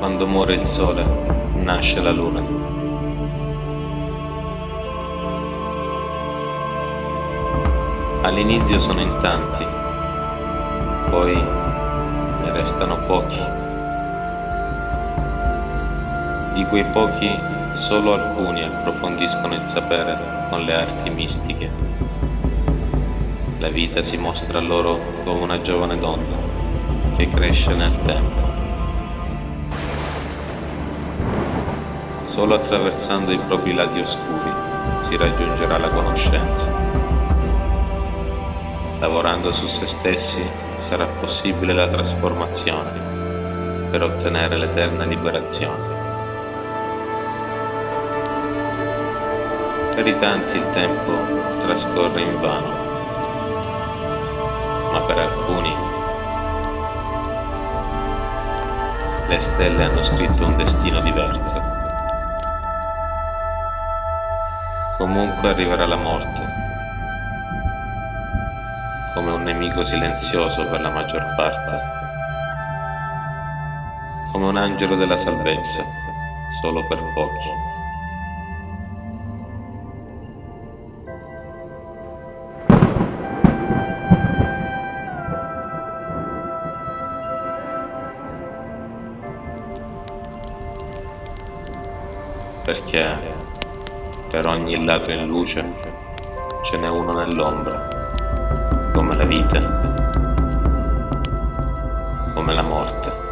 Quando muore il sole, nasce la luna. All'inizio sono in tanti, poi ne restano pochi. Di quei pochi solo alcuni approfondiscono il sapere con le arti mistiche. La vita si mostra loro come una giovane donna che cresce nel tempo. Solo attraversando i propri lati oscuri si raggiungerà la conoscenza. Lavorando su se stessi sarà possibile la trasformazione per ottenere l'eterna liberazione. Per i tanti il tempo trascorre in vano, ma per alcuni le stelle hanno scritto un destino diverso. Comunque arriverà la morte, come un nemico silenzioso per la maggior parte, come un angelo della salvezza, solo per pochi. Perché per ogni lato in luce ce n'è uno nell'ombra, come la vita, come la morte.